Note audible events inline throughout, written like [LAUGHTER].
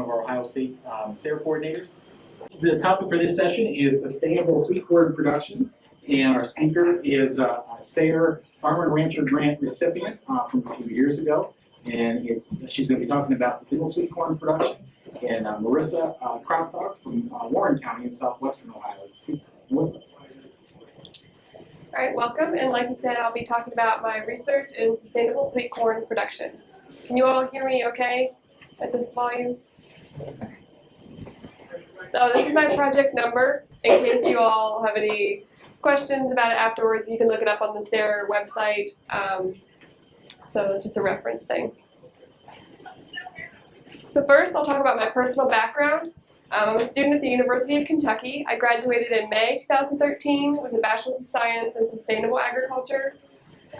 one of our Ohio State um, SARE coordinators. The topic for this session is sustainable sweet corn production, and our speaker is uh, a SARE Farmer and Rancher Grant recipient uh, from a few years ago, and it's she's going to be talking about sustainable sweet corn production. And uh, Marissa uh, from uh, Warren County in southwestern Ohio is. Melissa. All right, welcome. And like you said, I'll be talking about my research in sustainable sweet corn production. Can you all hear me okay at this volume? So this is my project number. In case you all have any questions about it afterwards, you can look it up on the SARE website. Um, so it's just a reference thing. So first, I'll talk about my personal background. Um, I'm a student at the University of Kentucky. I graduated in May 2013 with a Bachelor's of Science in Sustainable Agriculture.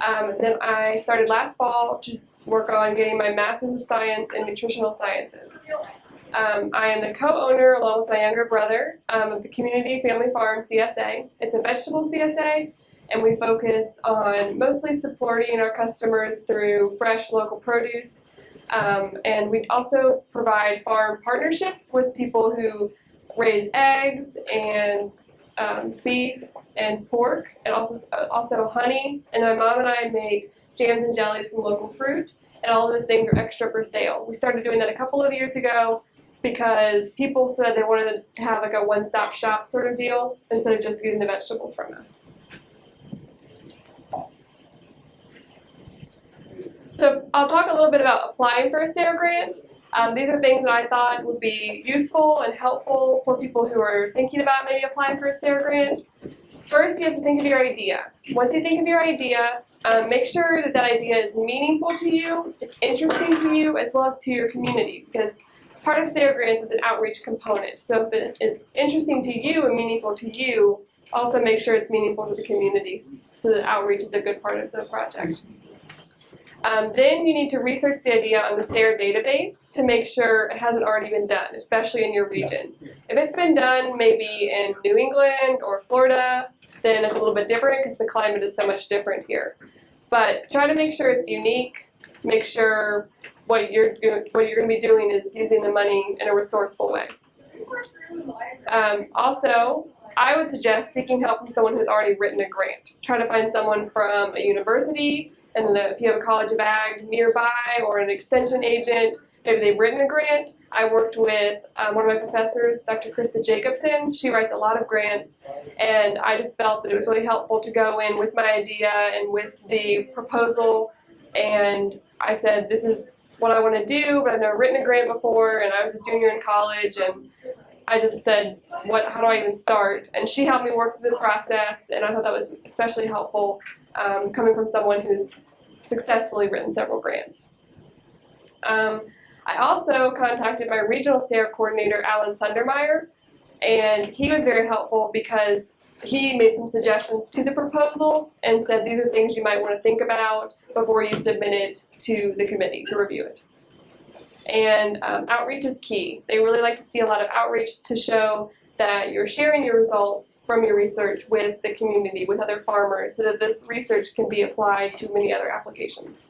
Um, then I started last fall to work on getting my Master's of Science in Nutritional Sciences. Um, I am the co-owner, along with my younger brother, um, of the Community Family Farm CSA. It's a vegetable CSA, and we focus on mostly supporting our customers through fresh local produce, um, and we also provide farm partnerships with people who raise eggs and um, beef and pork, and also also honey. And my mom and I make jams and jellies from local fruit, and all those things are extra for sale. We started doing that a couple of years ago because people said they wanted to have like a one-stop shop sort of deal instead of just getting the vegetables from us. So I'll talk a little bit about applying for a SARE grant. Um, these are things that I thought would be useful and helpful for people who are thinking about maybe applying for a SARE grant. First, you have to think of your idea. Once you think of your idea, um, make sure that that idea is meaningful to you, it's interesting to you, as well as to your community, because part of SARE grants is an outreach component. So if it is interesting to you and meaningful to you, also make sure it's meaningful to the communities, so that outreach is a good part of the project. Um, then you need to research the idea on the SARE database to make sure it hasn't already been done, especially in your region. If it's been done maybe in New England or Florida, then it's a little bit different because the climate is so much different here. But try to make sure it's unique, make sure what you're, what you're going to be doing is using the money in a resourceful way. Um, also, I would suggest seeking help from someone who's already written a grant. Try to find someone from a university, and the, if you have a College of Ag nearby or an extension agent, maybe they've written a grant. I worked with um, one of my professors, Dr. Krista Jacobsen. She writes a lot of grants, and I just felt that it was really helpful to go in with my idea and with the proposal. And I said, this is what I want to do, but I've never written a grant before, and I was a junior in college, and I just said, what, how do I even start? And she helped me work through the process, and I thought that was especially helpful um, coming from someone who's successfully written several grants. Um, I also contacted my regional SARE coordinator, Alan Sundermeier, and he was very helpful because he made some suggestions to the proposal and said these are things you might want to think about before you submit it to the committee to review it. And um, outreach is key. They really like to see a lot of outreach to show that you're sharing your results from your research with the community, with other farmers, so that this research can be applied to many other applications.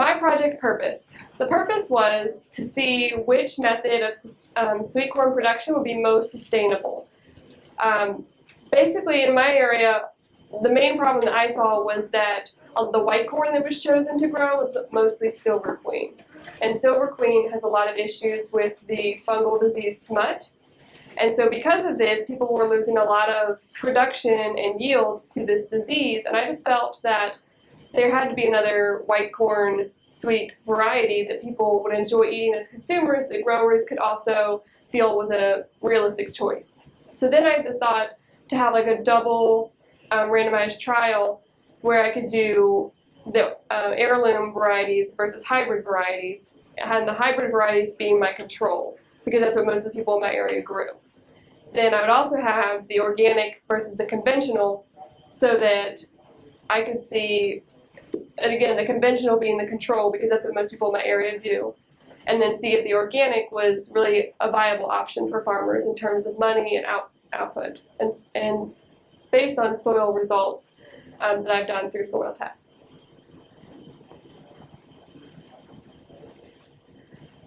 My project purpose. The purpose was to see which method of um, sweet corn production would be most sustainable. Um, basically, in my area, the main problem that I saw was that uh, the white corn that was chosen to grow was mostly silver queen. And silver queen has a lot of issues with the fungal disease smut. And so because of this, people were losing a lot of production and yields to this disease. And I just felt that there had to be another white corn sweet variety that people would enjoy eating as consumers that growers could also feel was a realistic choice. So then I had the thought to have like a double um, randomized trial where I could do the uh, heirloom varieties versus hybrid varieties, and the hybrid varieties being my control, because that's what most of the people in my area grew. Then I would also have the organic versus the conventional, so that I could see, and again, the conventional being the control, because that's what most people in my area do, and then see if the organic was really a viable option for farmers in terms of money and out, output, and, and based on soil results um, that I've done through soil tests.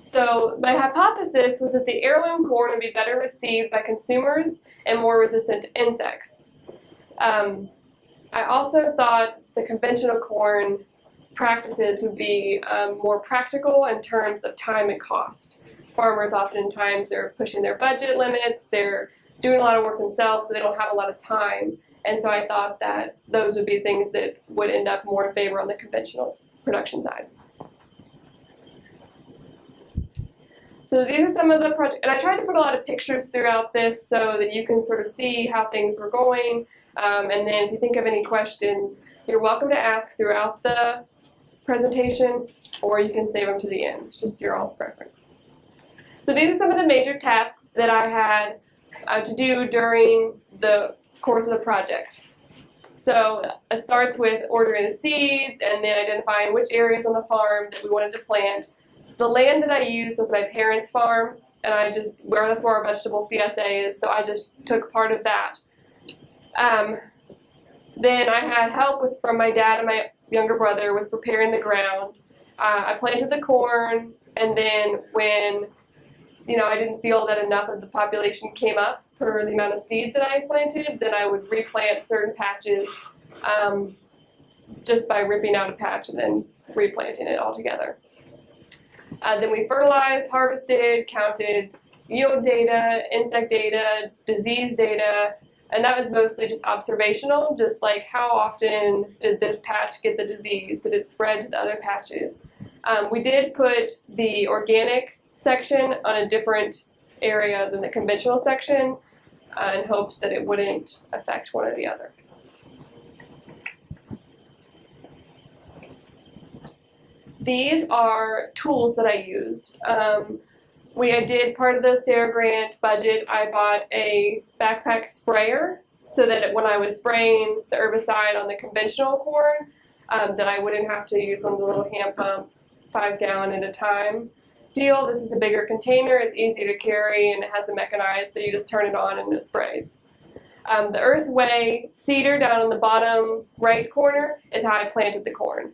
So my hypothesis was that the heirloom corn would be better received by consumers and more resistant to insects. Um, I also thought the conventional corn practices would be um, more practical in terms of time and cost. Farmers oftentimes are pushing their budget limits, they're doing a lot of work themselves, so they don't have a lot of time. And so I thought that those would be things that would end up more in favor on the conventional production side. So these are some of the projects, and I tried to put a lot of pictures throughout this so that you can sort of see how things were going. Um, and then if you think of any questions, you're welcome to ask throughout the presentation, or you can save them to the end. It's just your all's preference. So these are some of the major tasks that I had uh, to do during the course of the project. So it starts with ordering the seeds and then identifying which areas on the farm that we wanted to plant. The land that I used was my parents' farm, and I just, where that's where our vegetable CSA is, so I just took part of that. Um, then I had help with from my dad and my younger brother with preparing the ground. Uh, I planted the corn, and then when you know I didn't feel that enough of the population came up for the amount of seed that I planted, then I would replant certain patches um, just by ripping out a patch and then replanting it all together. Uh, then we fertilized, harvested, counted yield data, insect data, disease data, and that was mostly just observational, just like how often did this patch get the disease? Did it spread to the other patches? Um, we did put the organic section on a different area than the conventional section uh, in hopes that it wouldn't affect one or the other. These are tools that I used. Um, we did part of the SARE Grant budget. I bought a backpack sprayer so that when I was spraying the herbicide on the conventional corn, um, that I wouldn't have to use one of the little hand pump, five gallon at a time deal. This is a bigger container. It's easier to carry and it has a mechanized, so you just turn it on and it sprays. Um, the Earthway seeder down in the bottom right corner is how I planted the corn.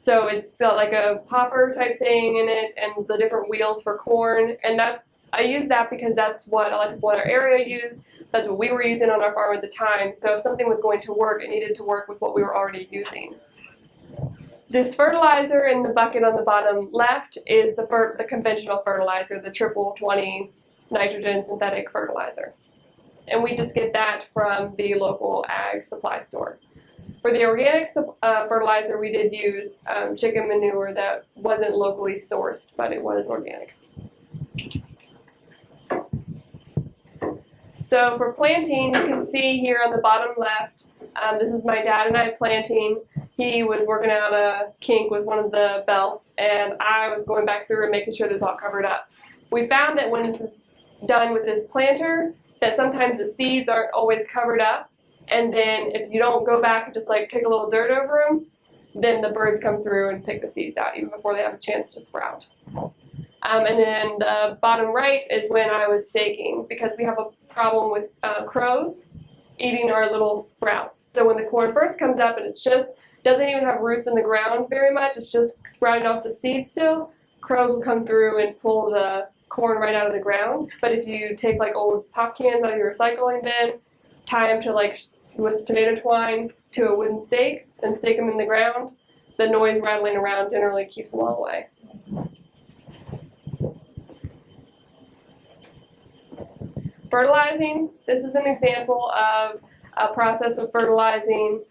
So it's got like a popper type thing in it and the different wheels for corn. And that's I use that because that's what a lot of people in our area use. That's what we were using on our farm at the time. So if something was going to work, it needed to work with what we were already using. This fertilizer in the bucket on the bottom left is the, the conventional fertilizer, the triple 20 nitrogen synthetic fertilizer. And we just get that from the local ag supply store. For the organic uh, fertilizer, we did use um, chicken manure that wasn't locally sourced, but it was organic. So for planting, you can see here on the bottom left, um, this is my dad and I planting. He was working out a kink with one of the belts, and I was going back through and making sure this all covered up. We found that when this is done with this planter, that sometimes the seeds aren't always covered up, and then if you don't go back and just like kick a little dirt over them, then the birds come through and pick the seeds out even before they have a chance to sprout. Um, and then the bottom right is when I was staking because we have a problem with uh, crows eating our little sprouts. So when the corn first comes up and it's just doesn't even have roots in the ground very much, it's just sprouting off the seed still, crows will come through and pull the corn right out of the ground. But if you take like old pop cans out of your recycling bin, tie them to like with tomato twine to a wooden stake and stake them in the ground, the noise rattling around generally keeps them all away. Fertilizing, this is an example of a process of fertilizing.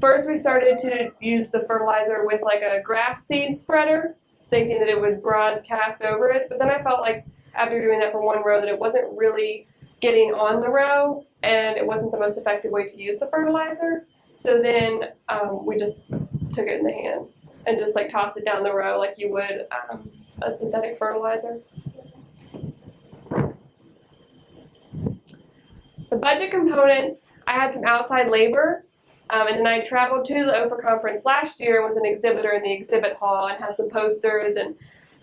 First we started to use the fertilizer with like a grass seed spreader, thinking that it would broadcast over it, but then I felt like after doing that for one row that it wasn't really getting on the row and it wasn't the most effective way to use the fertilizer. So then um, we just took it in the hand and just like tossed it down the row like you would um, a synthetic fertilizer. The budget components, I had some outside labor, um, and then I traveled to the OEFFA conference last year and was an exhibitor in the exhibit hall and had some posters, and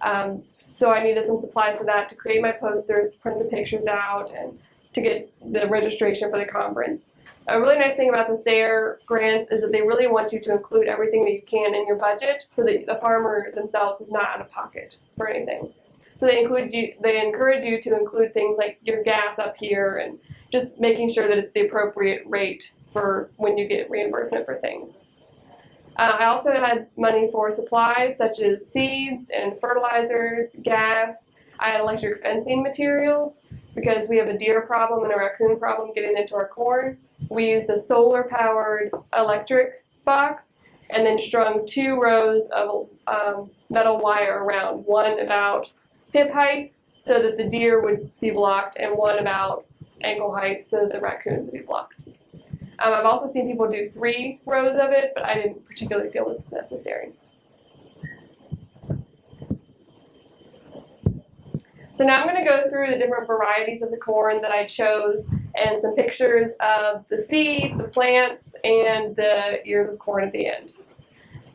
um, so I needed some supplies for that to create my posters, print the pictures out, and to get the registration for the conference. A really nice thing about the SARE grants is that they really want you to include everything that you can in your budget so that the farmer themselves is not out of pocket for anything. So they include you, they encourage you to include things like your gas up here and just making sure that it's the appropriate rate for when you get reimbursement for things. Uh, I also had money for supplies such as seeds and fertilizers, gas. I had electric fencing materials because we have a deer problem and a raccoon problem getting into our corn. We used a solar powered electric box and then strung two rows of um, metal wire around, one about hip height so that the deer would be blocked and one about ankle height so the raccoons would be blocked. Um, I've also seen people do three rows of it, but I didn't particularly feel this was necessary. So now I'm going to go through the different varieties of the corn that I chose and some pictures of the seed, the plants, and the ears of corn at the end.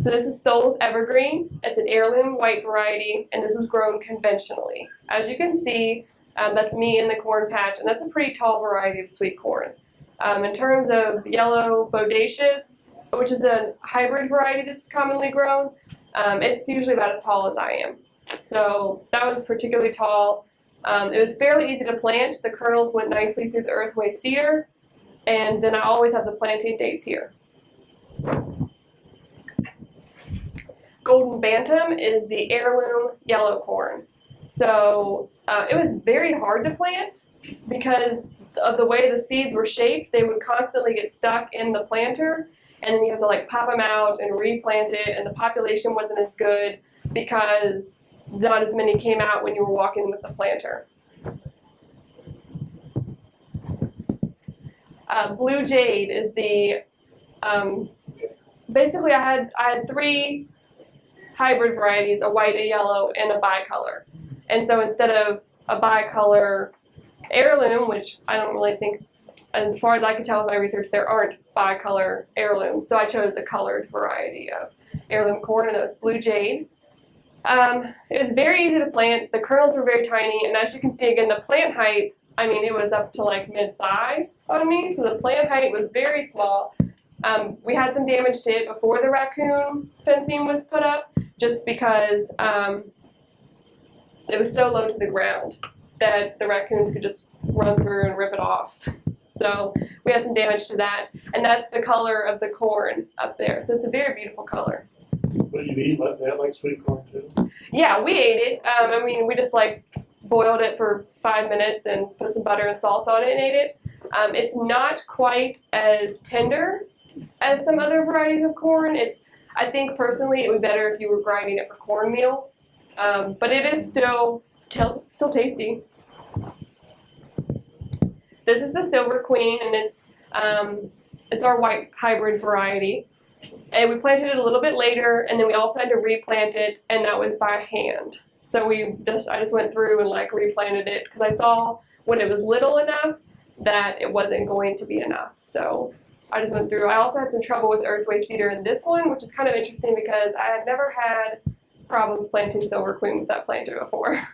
So this is Stowell's Evergreen. It's an heirloom white variety, and this was grown conventionally. As you can see, um, that's me in the corn patch, and that's a pretty tall variety of sweet corn. Um, in terms of yellow bodacious, which is a hybrid variety that's commonly grown, um, it's usually about as tall as I am. So that was particularly tall. Um, it was fairly easy to plant. The kernels went nicely through the earthway seeder, and then I always have the planting dates here. Golden Bantam is the heirloom yellow corn. So uh, it was very hard to plant because of the way the seeds were shaped. They would constantly get stuck in the planter, and then you have to like pop them out and replant it, and the population wasn't as good because not as many came out when you were walking with the planter. Uh, Blue Jade is the, um, basically I had, I had three hybrid varieties, a white, a yellow, and a bicolor. And so instead of a bicolor heirloom, which I don't really think, as far as I can tell with my research, there aren't bicolor heirlooms. So I chose a colored variety of heirloom corn, and that was Blue Jade. Um, it was very easy to plant. The kernels were very tiny, and as you can see again, the plant height, I mean, it was up to like mid-thigh on me, so the plant height was very small. Um, we had some damage to it before the raccoon fencing was put up, just because um, it was so low to the ground that the raccoons could just run through and rip it off. So we had some damage to that, and that's the color of the corn up there. So it's a very beautiful color. You eat like that, like sweet corn too? Yeah, we ate it. Um, I mean, we just like boiled it for five minutes and put some butter and salt on it and ate it. Um, it's not quite as tender as some other varieties of corn. It's, I think personally, it would be better if you were grinding it for cornmeal. Um, but it is still, still, still tasty. This is the Silver Queen, and it's, um, it's our white hybrid variety. And we planted it a little bit later, and then we also had to replant it, and that was by hand. So we just, I just went through and like replanted it because I saw when it was little enough that it wasn't going to be enough. So I just went through. I also had some trouble with earthway seeder in this one, which is kind of interesting because I had never had problems planting silver queen with that planter before.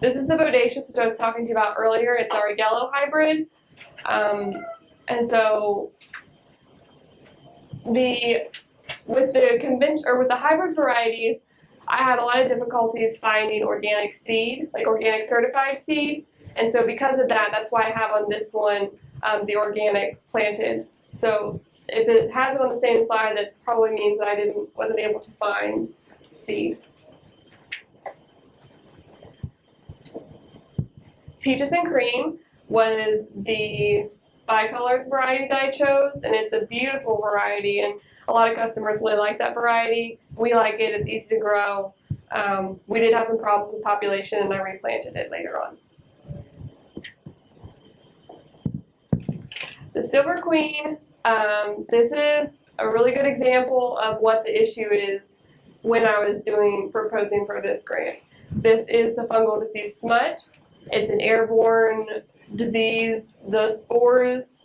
This is the bodacious, which I was talking to you about earlier. It's our yellow hybrid. Um, and so the with the convention or with the hybrid varieties, I had a lot of difficulties finding organic seed, like organic certified seed. And so because of that, that's why I have on this one um, the organic planted. So if it has it on the same slide, that probably means that I didn't wasn't able to find seed. Peaches and Cream was the bicolored variety that I chose, and it's a beautiful variety, and a lot of customers really like that variety. We like it, it's easy to grow. Um, we did have some problems with population, and I replanted it later on. The Silver Queen, um, this is a really good example of what the issue is when I was doing proposing for this grant. This is the fungal disease smut. It's an airborne disease. The spores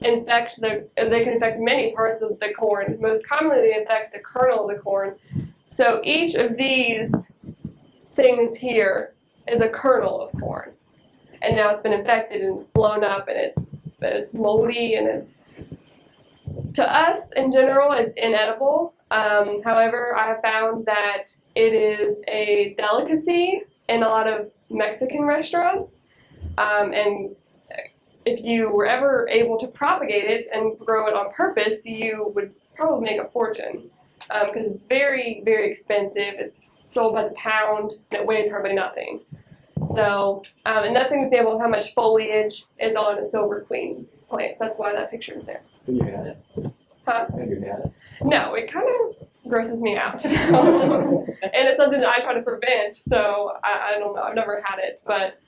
infect the, they can infect many parts of the corn. Most commonly they infect the kernel of the corn. So each of these things here is a kernel of corn. And now it's been infected and it's blown up and it's, it's moldy and it's to us, in general, it's inedible. Um, however, I have found that it is a delicacy in a lot of Mexican restaurants. Um, and if you were ever able to propagate it and grow it on purpose, you would probably make a fortune because it's very, very expensive. It's sold by the pound and it weighs hardly nothing. So, um, and that's an example of how much foliage is on a silver queen plant. That's why that picture is there. Have you had it? Huh? Have you had it? No, it kind of grosses me out. So. [LAUGHS] and it's something that I try to prevent. So I, I don't know. I've never had it, but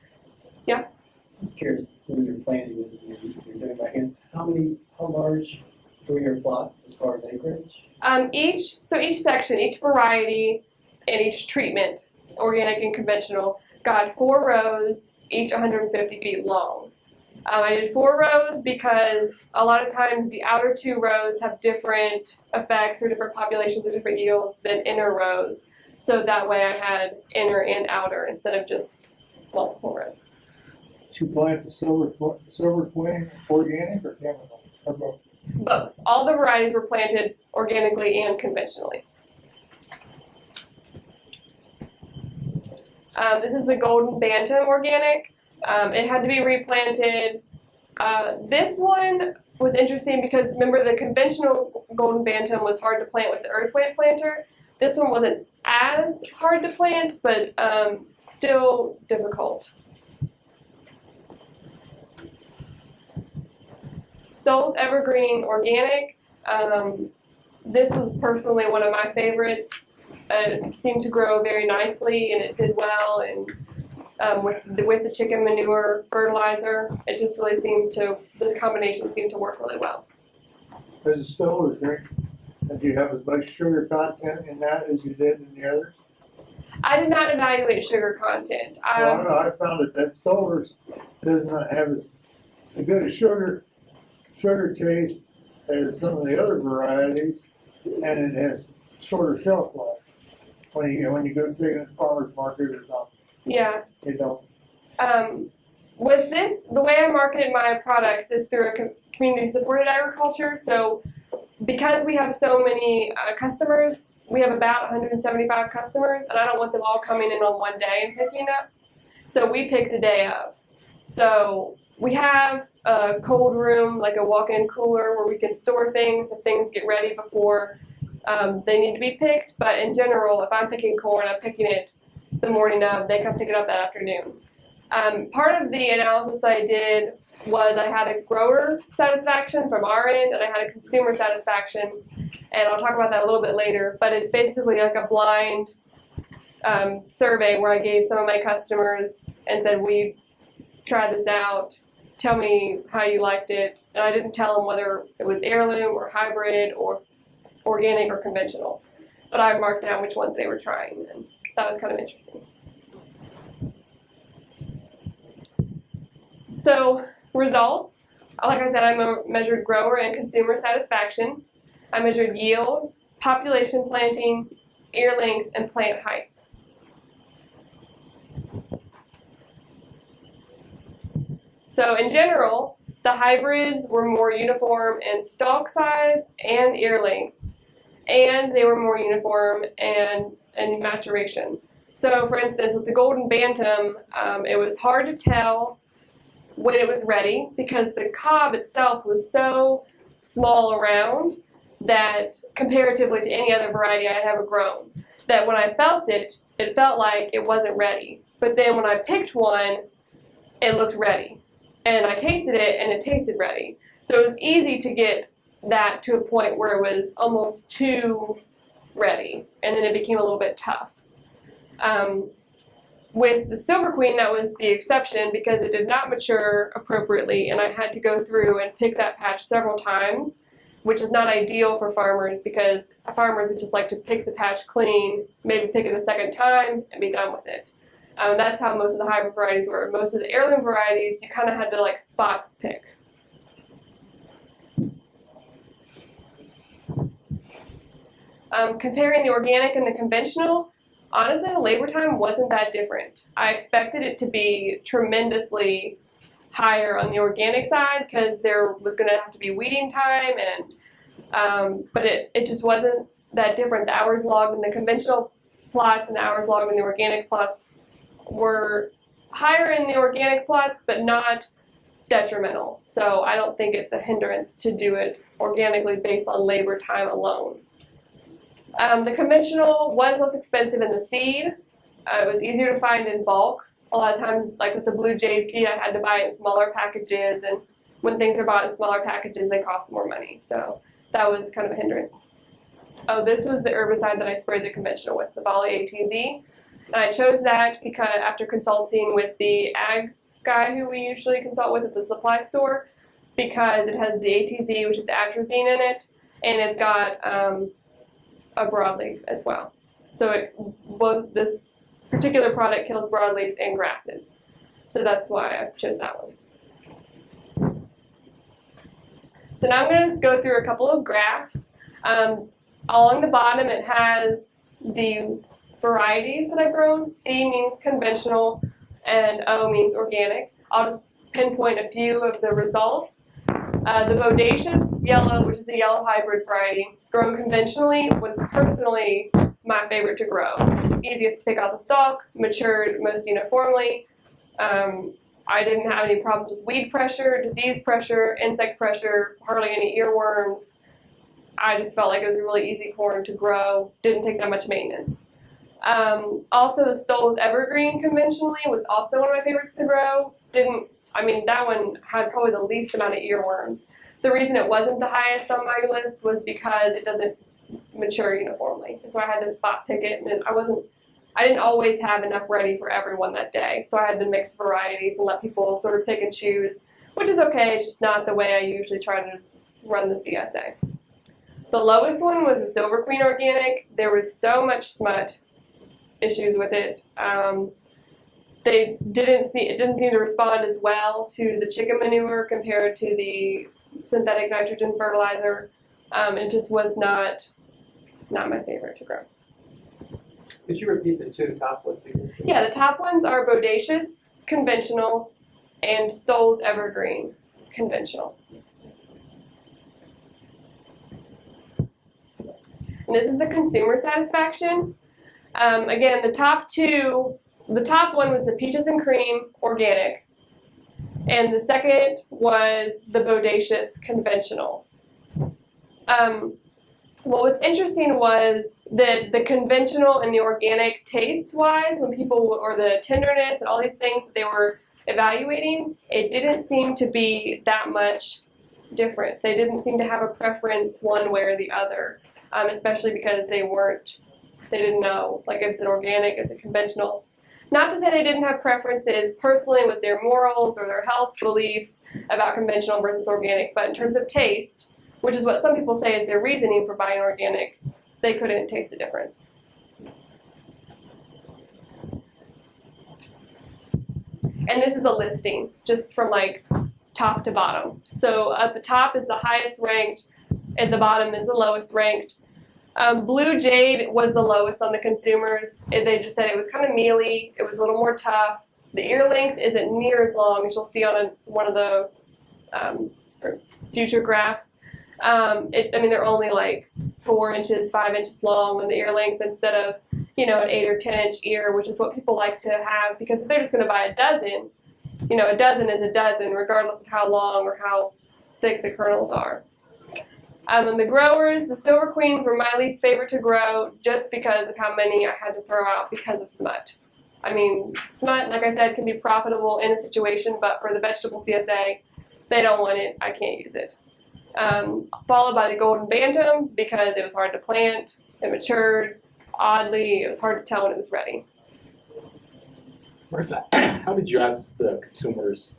Just curious, when you're planting this, you're, you're doing back in, how many, how large were your plots as far as acreage? um, each so each section, each variety, and each treatment, organic and conventional, got four rows, each 150 feet long. Um, I did four rows because a lot of times the outer two rows have different effects or different populations or different yields than inner rows. So that way I had inner and outer instead of just multiple rows. You plant the silver, silver queen organic or chemical? Or both? Both. All the varieties were planted organically and conventionally. Um, this is the Golden Bantam organic. Um, it had to be replanted. Uh, this one was interesting because remember the conventional Golden Bantam was hard to plant with the earthway planter. This one wasn't as hard to plant, but um, still difficult. Stowell's Evergreen Organic. Um, this was personally one of my favorites. It seemed to grow very nicely and it did well. And um, with the, with the chicken manure fertilizer, it just really seemed to this combination seemed to work really well. As a Stoller drink, did you have as much sugar content in that as you did in the others? I did not evaluate sugar content. Well, Um, I I found that that Stoller's does not have as, a good sugar, sugar taste as some of the other varieties, and it has shorter shelf life. When you, when you go take it to farmer's market or something, yeah. you don't, Um, with this, the way I marketed my products is through a com- community-supported agriculture. So, because we have so many uh, customers, we have about 175 customers, and I don't want them all coming in on one day and picking up. So we pick the day of. So we have a cold room, like a walk-in cooler, where we can store things if things get ready before um, they need to be picked. But in general, if I'm picking corn, I'm picking it the morning of. They come pick it up that afternoon. Um, part of the analysis I did was I had a grower satisfaction from our end and I had a consumer satisfaction, and I'll talk about that a little bit later. But it's basically like a blind um, survey where I gave some of my customers and said, "We tried this out. Tell me how you liked it." And I didn't tell them whether it was heirloom or hybrid or organic or conventional, but I marked down which ones they were trying, and that was kind of interesting. So results, like I said, I mo- measured grower and consumer satisfaction. I measured yield, population planting, ear length, and plant height. So in general, the hybrids were more uniform in stalk size and ear length, and they were more uniform and in maturation. So for instance, with the Golden Bantam, um, it was hard to tell when it was ready because the cob itself was so small around that comparatively to any other variety I had ever grown, that when I felt it, it felt like it wasn't ready. But then when I picked one, it looked ready. And I tasted it and it tasted ready. So it was easy to get that to a point where it was almost too ready. And then it became a little bit tough. Um, with the Silver Queen, that was the exception because it did not mature appropriately, and I had to go through and pick that patch several times, which is not ideal for farmers because farmers would just like to pick the patch clean, maybe pick it a second time, and be done with it. Um, that's how most of the hybrid varieties were. Most of the heirloom varieties, you kind of had to like spot pick. Um, comparing the organic and the conventional, honestly, the labor time wasn't that different. I expected it to be tremendously higher on the organic side because there was going to have to be weeding time and Um, but it, it just wasn't that different. The hours logged in the conventional plots and the hours logged in the organic plots were higher in the organic plots, but not detrimental. So I don't think it's a hindrance to do it organically based on labor time alone. Um, the conventional was less expensive in the seed. Uh, it was easier to find in bulk. A lot of times, like with the blue jade seed, I had to buy it in smaller packages, and when things are bought in smaller packages, they cost more money. So that was kind of a hindrance. Oh, this was the herbicide that I sprayed the conventional with, the Volley ATZ. I chose that because after consulting with the ag guy who we usually consult with at the supply store, because it has the ATZ, which is atrazine in it, and it's got um, a broadleaf as well. So it, both this particular product kills broadleaves and grasses. So that's why I chose that one. So now I'm going to go through a couple of graphs. Um, along the bottom it has the varieties that I've grown. C means conventional and O means organic. I'll just pinpoint a few of the results. Uh, the bodacious yellow, which is the yellow hybrid variety, grown conventionally, was personally my favorite to grow. Easiest to pick out the stalk, matured most uniformly. Um, I didn't have any problems with weed pressure, disease pressure, insect pressure, hardly any earworms. I just felt like it was a really easy corn to grow, didn't take that much maintenance. Um, also, the Stowell's Evergreen conventionally was also one of my favorites to grow. Didn't, I mean, that one had probably the least amount of earworms. The reason it wasn't the highest on my list was because it doesn't mature uniformly. And so I had to spot pick it, and I wasn't, I didn't always have enough ready for everyone that day. So I had to mix varieties and let people sort of pick and choose, which is okay. It's just not the way I usually try to run the CSA. The lowest one was the Silver Queen Organic. There was so much smut issues with it. Um, they didn't see it didn't seem to respond as well to the chicken manure compared to the synthetic nitrogen fertilizer. Um, it just was not not my favorite to grow. Could you repeat the two top ones again? Yeah, the top ones are Bodacious, conventional, and Stowell's Evergreen, conventional. And this is the consumer satisfaction. Um, again, the top two, the top one was the peaches and cream organic, and the second was the Bodacious conventional. Um, what was interesting was that the conventional and the organic taste wise, when people, or the tenderness and all these things that they were evaluating, it didn't seem to be that much different. They didn't seem to have a preference one way or the other, um, especially because they weren't, they didn't know, like is it organic, is it conventional. Not to say they didn't have preferences personally with their morals or their health beliefs about conventional versus organic, but in terms of taste, which is what some people say is their reasoning for buying organic, they couldn't taste the difference. And this is a listing, just from like top to bottom. So at the top is the highest ranked, at the bottom is the lowest ranked. Um, Blue Jade was the lowest on the consumers. It, they just said it was kind of mealy, it was a little more tough. The ear length isn't near as long as you'll see on a, one of the um, future graphs. Um, it, I mean, they're only like four inches, five inches long on the ear length instead of, you know, an eight or 10 inch ear, which is what people like to have because if they're just going to buy a dozen, you know, a dozen is a dozen regardless of how long or how thick the kernels are. Um, and the growers, the Silver Queens were my least favorite to grow just because of how many I had to throw out because of smut. I mean, smut, like I said, can be profitable in a situation, but for the vegetable CSA, they don't want it, I can't use it um, followed by the golden bantam because it was hard to plant, it matured oddly, it was hard to tell when it was ready. Marissa, [CLEARS THROAT] how did you ask the consumers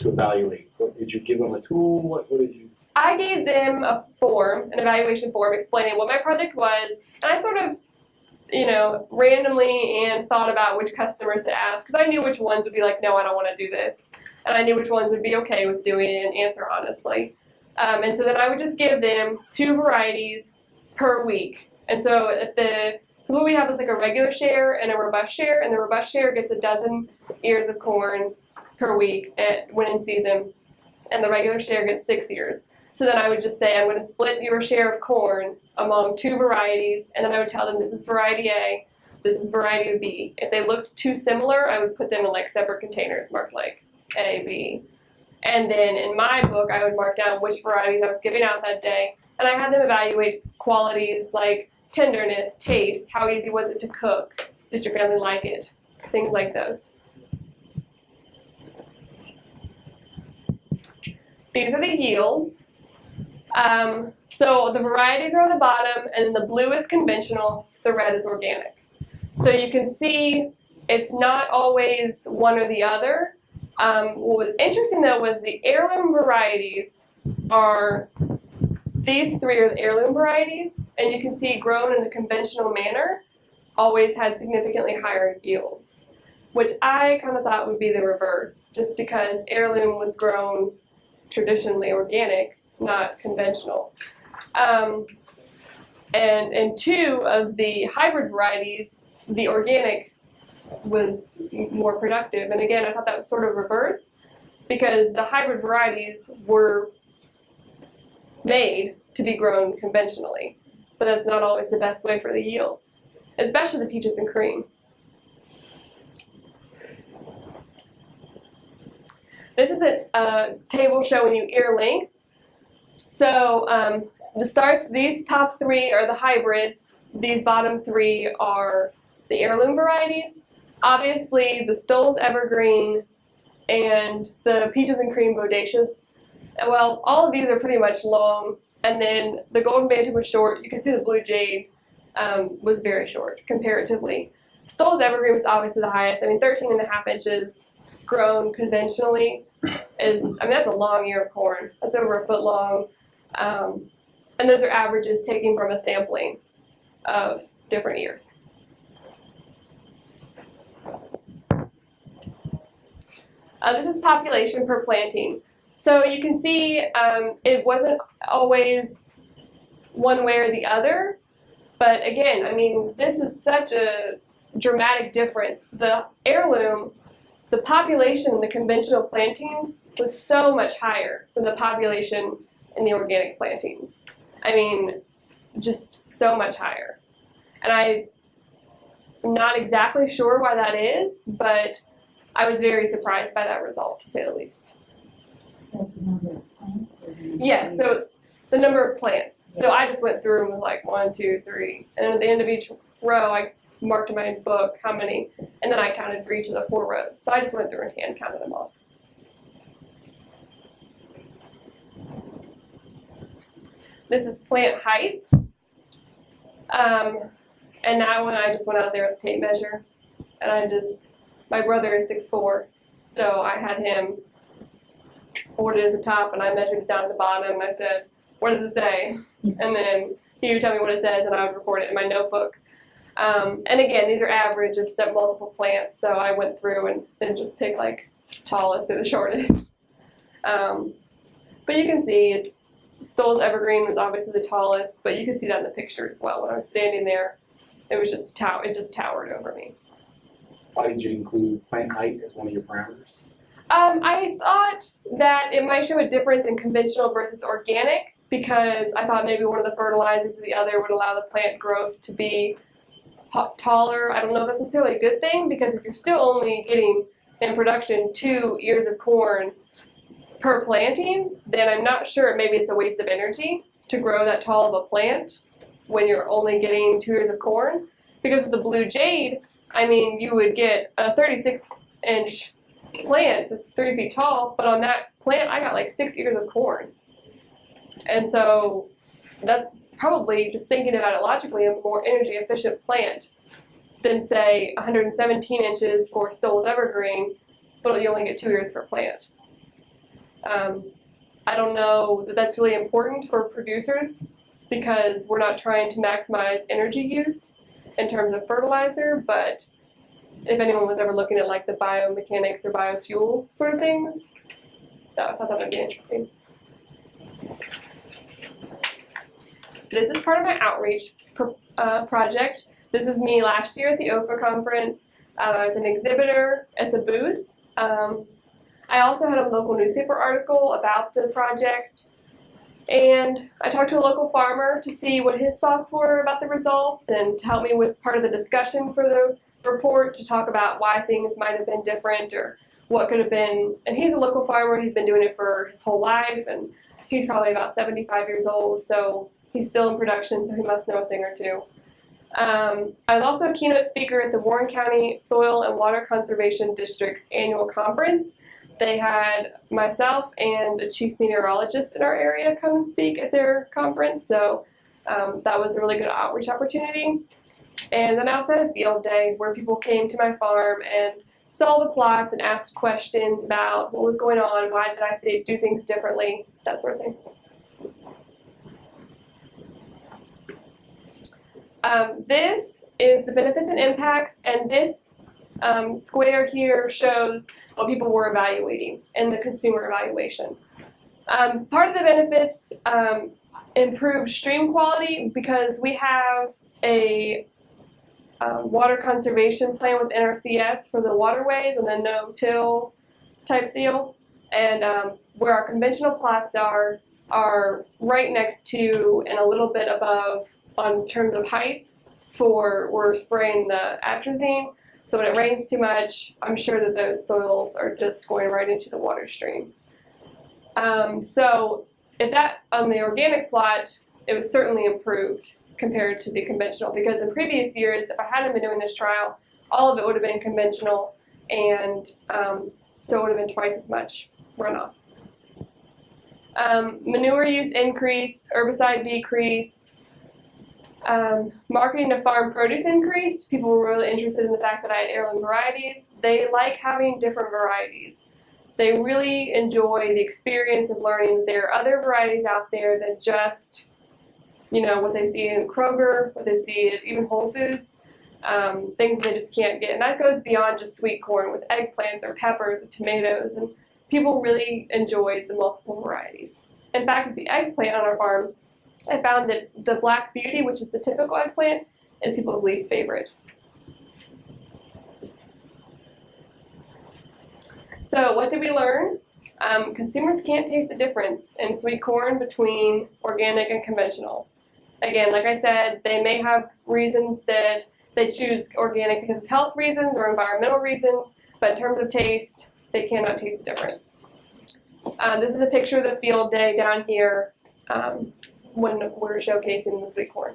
to evaluate? What, did you give them a tool? What, what did you? I gave them a form, an evaluation form explaining what my project was, and I sort of, you know, randomly and thought about which customers to ask because I knew which ones would be like, no, I don't want to do this, and I knew which ones would be okay with doing it and answer honestly. Um, and so then I would just give them two varieties per week. And so at the what we have is like a regular share and a robust share, and the robust share gets a dozen ears of corn per week at when in season, and the regular share gets six ears. So then I would just say, I'm going to split your share of corn among two varieties, and then I would tell them this is variety A, this is variety B. If they looked too similar, I would put them in like separate containers marked like A, B. And then in my book, I would mark down which varieties I was giving out that day, and I had them evaluate qualities like tenderness, taste, how easy was it to cook, did your family like it, things like those. These are the yields. Um, so the varieties are on the bottom, and the blue is conventional, the red is organic. So you can see it's not always one or the other. Um, what was interesting though was the heirloom varieties are, these three are the heirloom varieties, and you can see grown in the conventional manner always had significantly higher yields, which I kind of thought would be the reverse, just because heirloom was grown traditionally organic, not conventional. Um, and, and two of the hybrid varieties, the organic was more productive. And again, I thought that was sort of reverse because the hybrid varieties were made to be grown conventionally, but that's not always the best way for the yields, especially the peaches and cream. This is a, a table showing you ear length. So um, the starts, these top three are the hybrids. These bottom three are the heirloom varieties. Obviously, the Stowell's Evergreen and the Peaches and Cream Bodacious. Well, all of these are pretty much long. And then the Golden Bantam was short. You can see the Blue Jade um, was very short comparatively. Stowell's Evergreen was obviously the highest. I mean, 13 and a half inches grown conventionally is, I mean, that's a long ear of corn. That's over a foot long. Um, and those are averages taken from a sampling of different years. Uh, this is population per planting. So you can see um, it wasn't always one way or the other. But again, I mean, this is such a dramatic difference. The heirloom, the population in the conventional plantings was so much higher than the population in the organic plantings. I mean, just so much higher. And I'm not exactly sure why that is, but I was very surprised by that result, to say the least. Yes, so the number of plants. So I just went through and was like one, two, three. And then at the end of each row, I marked in my book how many, and then I counted for each of the four rows. So I just went through and hand counted them all. This is plant height. Um, and that one I just went out there with a tape measure. And I just, my brother is six four, so I had him hold it at the top and I measured it down at the bottom and I said, what does it say? [LAUGHS] And then he would tell me what it says and I would record it in my notebook. Um, and again, these are average of multiple plants, so I went through and then just picked like tallest to the shortest. [LAUGHS] Um, but you can see it's Stowell's Evergreen was obviously the tallest, but you can see that in the picture as well. When I was standing there, it was just it just towered over me. Why did you include plant height as one of your parameters? Um, I thought that it might show a difference in conventional versus organic because I thought maybe one of the fertilizers or the other would allow the plant growth to be taller. I don't know if that's necessarily a good thing because if you're still only getting in production two ears of corn per planting, then I'm not sure maybe it's a waste of energy to grow that tall of a plant when you're only getting two ears of corn. Because with the blue jade, I mean, you would get a 36 inch plant that's three feet tall, but on that plant, I got like six ears of corn. And so that's probably just thinking about it logically a more energy efficient plant than say 117 inches for Stowell's Evergreen, but you only get two ears per plant. Um, I don't know that that's really important for producers because we're not trying to maximize energy use in terms of fertilizer, but if anyone was ever looking at like the biomechanics or biofuel sort of things, that, I thought that would be interesting. This is part of my outreach uh, project. This is me last year at the OEFFA conference. Uh, I was an exhibitor at the booth. Um, I also had a local newspaper article about the project. And I talked to a local farmer to see what his thoughts were about the results and to help me with part of the discussion for the report to talk about why things might have been different or what could have been. And he's a local farmer, he's been doing it for his whole life and he's probably about 75 years old, so he's still in production, so he must know a thing or two. Um, I was also a keynote speaker at the Warren County Soil and Water Conservation District's annual conference. They had myself and a chief meteorologist in our area come and speak at their conference, so um, that was a really good outreach opportunity. And then I also had a field day where people came to my farm and saw the plots and asked questions about what was going on, why did I do things differently, that sort of thing. Um, this is the benefits and impacts, and this um, square here shows what people were evaluating in the consumer evaluation. Um, part of the benefits um, improved stream quality because we have a um, water conservation plan with NRCS for the waterways and the no-till type deal. And um, where our conventional plots are, are right next to and a little bit above on terms of height for we're spraying the atrazine. So when it rains too much, I'm sure that those soils are just going right into the water stream. Um, so if that on the organic plot, it was certainly improved compared to the conventional because in previous years, if I hadn't been doing this trial, all of it would have been conventional and um, so it would have been twice as much runoff. Um, manure use increased, herbicide decreased, um, marketing of farm produce increased. People were really interested in the fact that I had heirloom varieties. They like having different varieties. They really enjoy the experience of learning that there are other varieties out there than just, you know, what they see in Kroger, what they see at even Whole Foods, um, things they just can't get. And that goes beyond just sweet corn with eggplants or peppers or tomatoes. And people really enjoyed the multiple varieties. In fact, with the eggplant on our farm, I found that the Black Beauty, which is the typical eggplant, is people's least favorite. So what did we learn? Um, consumers can't taste the difference in sweet corn between organic and conventional. Again, like I said, they may have reasons that they choose organic because of health reasons or environmental reasons, but in terms of taste, they cannot taste the difference. Um, this is a picture of the field day down here um, when we're showcasing the sweet corn.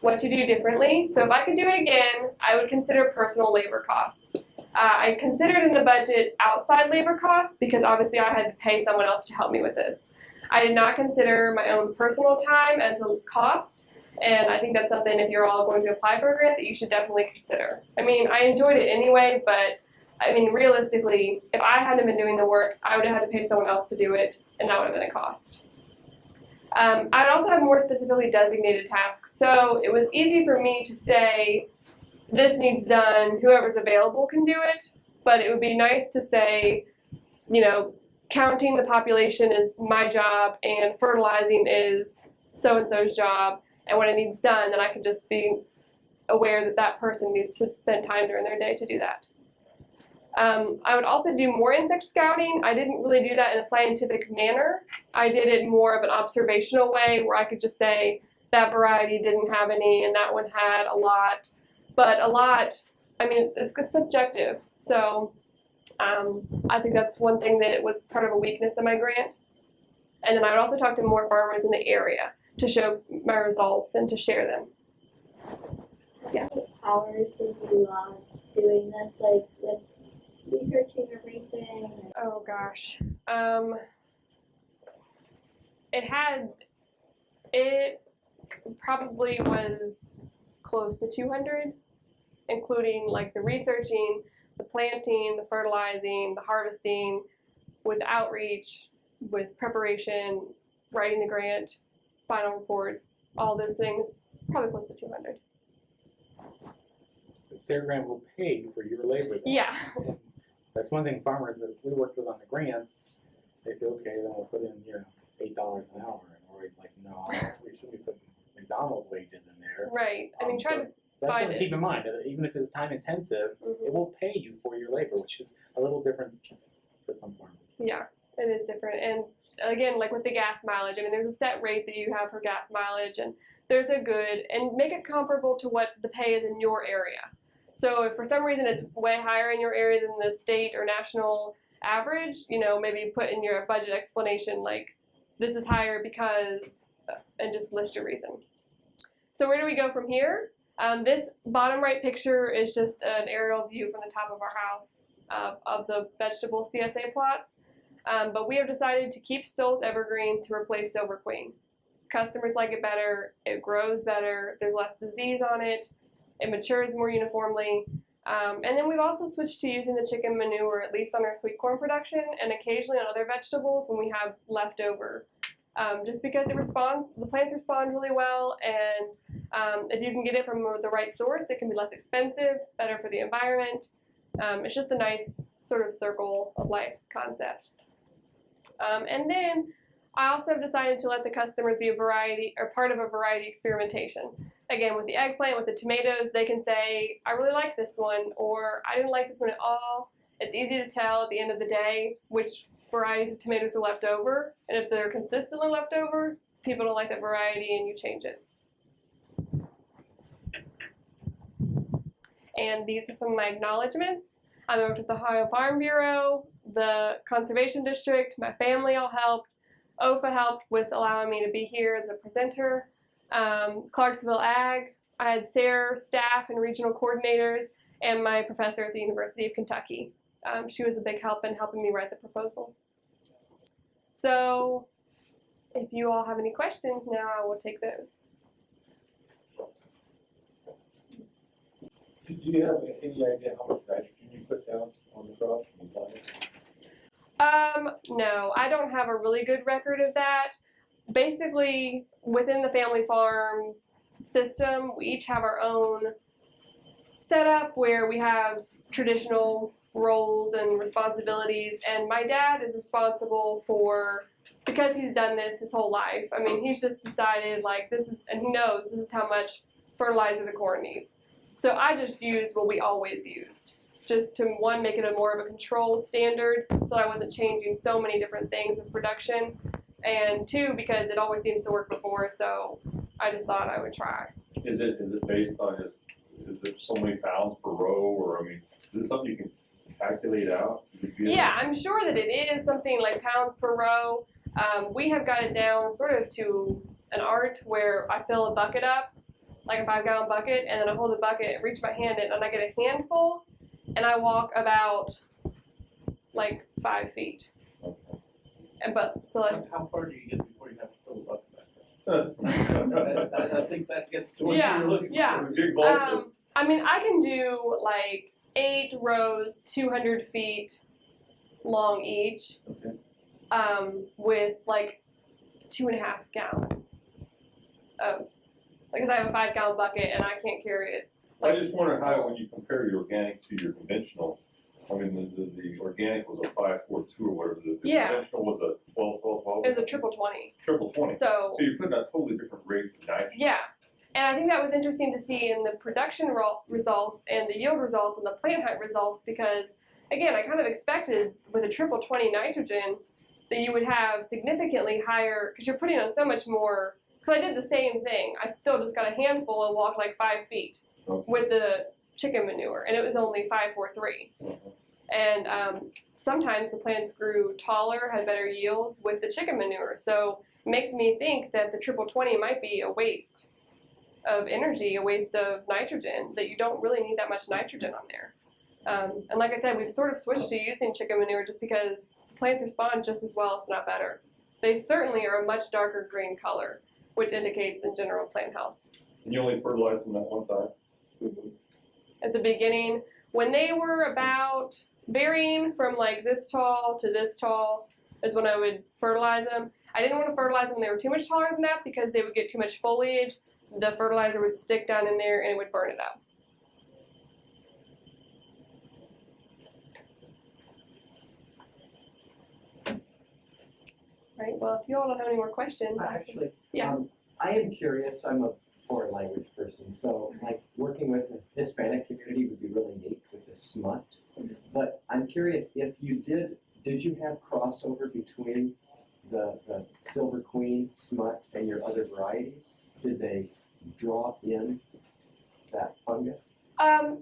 What to do differently? So if I could do it again, I would consider personal labor costs. Uh, I considered in the budget outside labor costs because obviously I had to pay someone else to help me with this. I did not consider my own personal time as a cost, and I think that's something if you're all going to apply for a grant that you should definitely consider. I mean, I enjoyed it anyway, but I mean, realistically, if I hadn't been doing the work, I would have had to pay someone else to do it, and that would have been a cost. Um, I would also have more specifically designated tasks, so it was easy for me to say, this needs done, whoever's available can do it, but it would be nice to say, you know, counting the population is my job and fertilizing is so-and-so's job, and when it needs done, then I can just be aware that that person needs to spend time during their day to do that. Um, I would also do more insect scouting. I didn't really do that in a scientific manner. I did it more of an observational way where I could just say that variety didn't have any and that one had a lot. But a lot, I mean, it's, it's subjective. So um, I think that's one thing that was part of a weakness in my grant. And then I would also talk to more farmers in the area to show my results and to share them. Yeah. hours were you uh, doing this, like with researching everything? Oh gosh. Um it had it probably was close to 200 including like the researching, the planting, the fertilizing, the harvesting with outreach, with preparation, writing the grant, final report, all those things, probably close to 200. SARE Grant will pay for your labor. then. Yeah. [LAUGHS] That's one thing farmers that we worked with on the grants, they say, okay, then we'll put in, you know, eight dollars an hour. And we're always like, no, we shouldn't be putting McDonald's wages in there. Right. I mean, Um, try so to That's find something to it. keep in mind, that even if it's time intensive, mhm. it will pay you for your labor, which is a little different for some farmers. Yeah, it is different. And again, like with the gas mileage. I mean, there's a set rate that you have for gas mileage, and there's a good and make it comparable to what the pay is in your area. So if for some reason it's way higher in your area than the state or national average, you know, maybe put in your budget explanation like this is higher because, and just list your reason. So where do we go from here? Um, this bottom right picture is just an aerial view from the top of our house uh, of the vegetable CSA plots. Um, but we have decided to keep Stowell's Evergreen to replace Silver Queen. Customers like it better, it grows better, there's less disease on it, it matures more uniformly. Um, and then we've also switched to using the chicken manure, at least on our sweet corn production, and occasionally on other vegetables when we have leftover. Um, just because it responds, the plants respond really well, and um, if you can get it from the right source, it can be less expensive, better for the environment. Um, it's just a nice sort of circle of life concept. Um, and then I also have decided to let the customers be a variety or part of a variety experimentation. Again, with the eggplant, with the tomatoes, they can say, I really like this one, or I didn't like this one at all. It's easy to tell at the end of the day which varieties of tomatoes are left over, and if they're consistently left over, people don't like that variety and you change it. And these are some of my acknowledgments. I worked with the Ohio Farm Bureau, the Conservation District, my family all helped. OEFFA helped with allowing me to be here as a presenter. Um, Clarksville Ag, I had SARE staff and regional coordinators, and my professor at the University of Kentucky. Um, she was a big help in helping me write the proposal. So, if you all have any questions now, I will take those. Do you have any idea how much nitrogen you put down on the crop? Um, no, I don't have a really good record of that. Basically, within the family farm system, we each have our own setup where we have traditional roles and responsibilities, and my dad is responsible for because he's done this his whole life. I mean, he's just decided like this is, and he knows this is how much fertilizer the corn needs. So I just used what we always used just to one make it a more of a control standard so I wasn't changing so many different things of production and two because it always seems to work before so I just thought I would try. Is it, is it based on, is, is it so many pounds per row, or, I mean, is it something you can calculate out? Yeah, I'm sure that it is something like pounds per row. Um, we have got it down sort of to an art where I fill a bucket up, like a five gallon bucket, and then I hold the bucket, reach my hand in, and I get a handful, and I walk about like five feet. Okay. And but so like How far do you get before you have to fill the bucket back up? I, [LAUGHS] I think that gets to what Yeah, you're looking yeah. for. Big bulk of- Um, I mean, I can do like eight rows, 200 feet long each, Okay. um, with like two and a half gallons of, because I have a five gallon bucket and I can't carry it. I just wonder how, when you compare your organic to your conventional, I mean, the, the, the organic was a five, four, two or whatever, the the Yeah. conventional was a twelve, twelve, twelve? It was a triple 20. Triple twenty, so So, you're putting out totally different rates of nitrogen. yeah. And I think that was interesting to see in the production ro- results and the yield results and the plant height results because, again, I kind of expected with a triple 20 nitrogen that you would have significantly higher, because you're putting on so much more. Because I did the same thing. I still just got a handful and walked like five feet Okay. with the chicken manure, and it was only 543. Uh-huh. And um, sometimes the plants grew taller, had better yields with the chicken manure. So it makes me think that the triple 20 might be a waste of energy, a waste of nitrogen, that you don't really need that much nitrogen on there. Um, and like I said, we've sort of switched to using chicken manure just because the plants respond just as well, if not better. They certainly are a much darker green color, which indicates in general plant health. And you only fertilize them that one time? At the beginning, when they were about varying from like this tall to this tall, is when I would fertilize them. I didn't want to fertilize them when they were too much taller than that because they would get too much foliage. The fertilizer would stick down in there and it would burn it up. Right. Well, if you all don't have any more questions, I Actually, Yeah. um, I am curious, I'm a foreign language person, so like working with the Hispanic community would be really neat with the smut. But I'm curious if you did, did you have crossover between the, the silver queen, smut, and your other varieties, did they draw in that fungus? Um,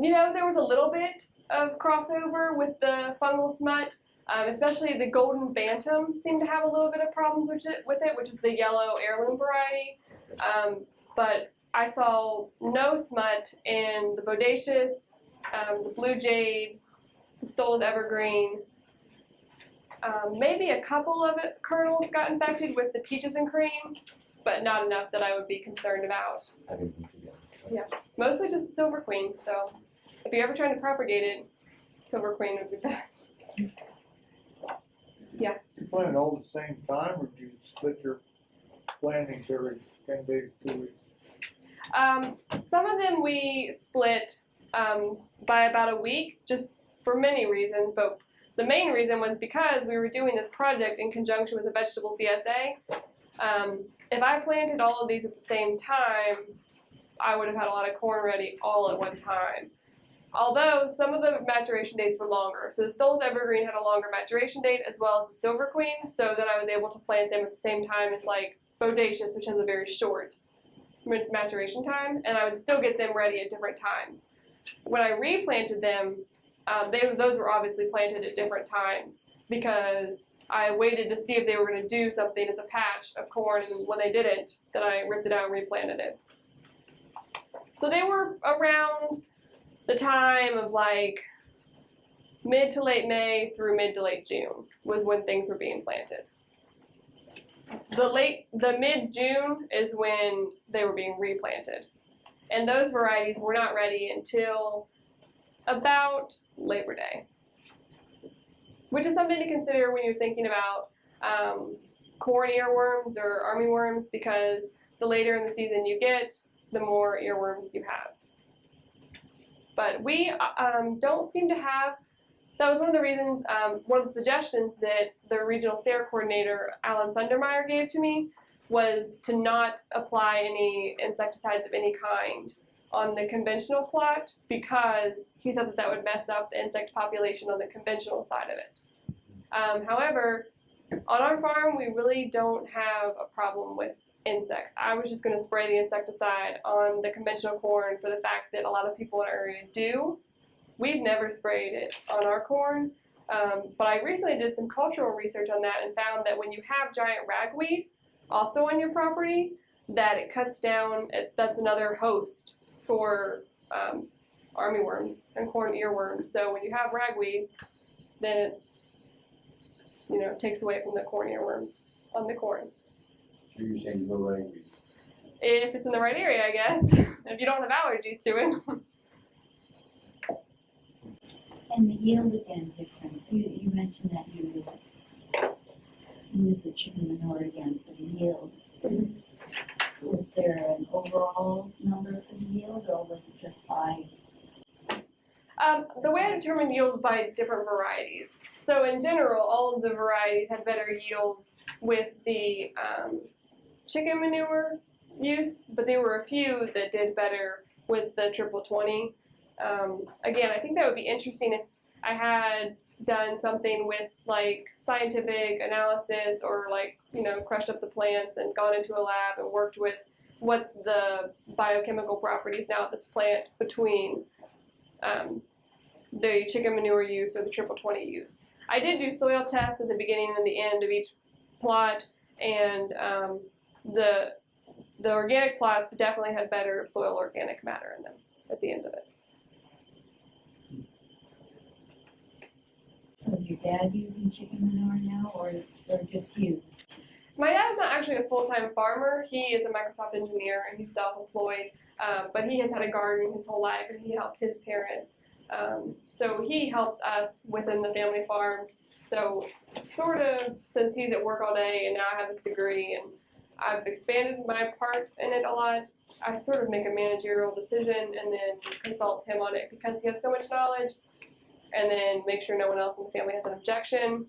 you know, there was a little bit of crossover with the fungal smut, um, especially the golden bantam seemed to have a little bit of problems with it, with it which is the yellow heirloom variety. Um, but I saw no smut in the bodacious, um, the blue jade, the Stowell's evergreen. Um, maybe a couple of it, kernels got infected with the peaches and cream, but not enough that I would be concerned about together. mostly just silver queen. So if you're ever trying to propagate it, silver queen would be [LAUGHS] best. Yeah. You plant all at the same time, or do you split your plantings every ten days, two weeks? Um, some of them we split um, by about a week, just for many reasons. But the main reason was because we were doing this project in conjunction with the vegetable CSA. Um, if I planted all of these at the same time, I would have had a lot of corn ready all at one time. Although some of the maturation dates were longer. So the Stowell's Evergreen had a longer maturation date as well as the Silver Queen, so then I was able to plant them at the same time as like Bodacious, which has a very short maturation time, and I would still get them ready at different times. When I replanted them, um, they, those were obviously planted at different times because I waited to see if they were going to do something as a patch of corn, and when they didn't, then I ripped it out and replanted it. So they were around the time of like mid to late May through mid to late June was when things were being planted. The late, the mid June is when they were being replanted, and those varieties were not ready until about Labor Day, which is something to consider when you're thinking about um, corn earworms or armyworms, because the later in the season you get, the more earworms you have. But we um, don't seem to have. That was one of the reasons, um, one of the suggestions that the regional SARE coordinator, Alan Sundermeier, gave to me was to not apply any insecticides of any kind on the conventional plot because he thought that that would mess up the insect population on the conventional side of it. Um, however, on our farm, we really don't have a problem with insects. I was just going to spray the insecticide on the conventional corn for the fact that a lot of people in our area do. We've never sprayed it on our corn, um, but I recently did some cultural research on that and found that when you have giant ragweed also on your property, that it cuts down, it, that's another host for um, armyworms and corn earworms. So when you have ragweed, then it's, you know, takes away from the corn earworms on the corn. So you're saying no ragweed? If it's in the right area, I guess. [LAUGHS] if you don't have allergies to it. [LAUGHS] And the yield again difference, you, you mentioned that you use the chicken manure again for the yield. Was there an overall number for the yield or was it just by, Um, the way I determine yield by different varieties. So in general, all of the varieties had better yields with the um, chicken manure use, but there were a few that did better with the triple twenty. Um, again, I think that would be interesting if I had done something with like scientific analysis or like you know crushed up the plants and gone into a lab and worked with what's the biochemical properties now of this plant between um, the chicken manure use or the triple 20 use. I did do soil tests at the beginning and the end of each plot, and um, the the organic plots definitely had better soil organic matter in them at the end of it. So is your dad using chicken manure now or, or just you? My dad's not actually a full-time farmer. He is a Microsoft engineer and he's self-employed, um, but he has had a garden his whole life and he helped his parents. Um, so he helps us within the family farm. So sort of since he's at work all day and now I have this degree and I've expanded my part in it a lot, I sort of make a managerial decision and then consult him on it because he has so much knowledge and then make sure no one else in the family has an objection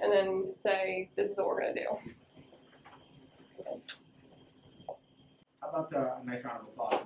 and then say, this is what we're gonna do. How about a nice round of applause?